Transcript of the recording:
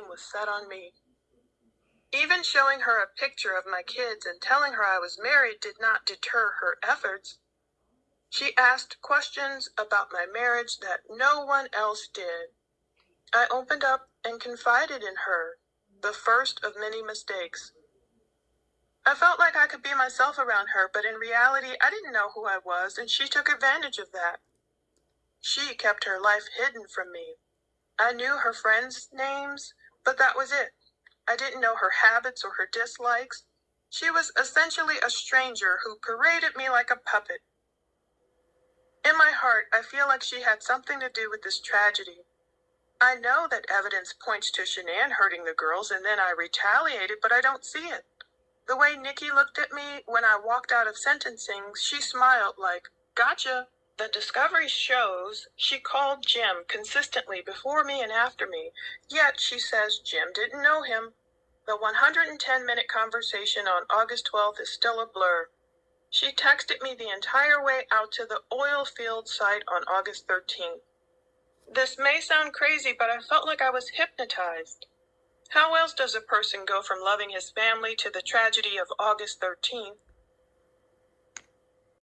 was set on me. Even showing her a picture of my kids and telling her I was married did not deter her efforts. She asked questions about my marriage that no one else did. I opened up and confided in her, the first of many mistakes. I felt like I could be myself around her, but in reality, I didn't know who I was, and she took advantage of that. She kept her life hidden from me. I knew her friends' names, but that was it. I didn't know her habits or her dislikes. She was essentially a stranger who paraded me like a puppet. In my heart, I feel like she had something to do with this tragedy. I know that evidence points to Shanann hurting the girls and then I retaliated, but I don't see it. The way Nikki looked at me when I walked out of sentencing, she smiled like, gotcha. The discovery shows she called Jim consistently before me and after me, yet she says Jim didn't know him. The 110 minute conversation on August 12th is still a blur. She texted me the entire way out to the oil field site on August 13th. This may sound crazy, but I felt like I was hypnotized. How else does a person go from loving his family to the tragedy of August 13th?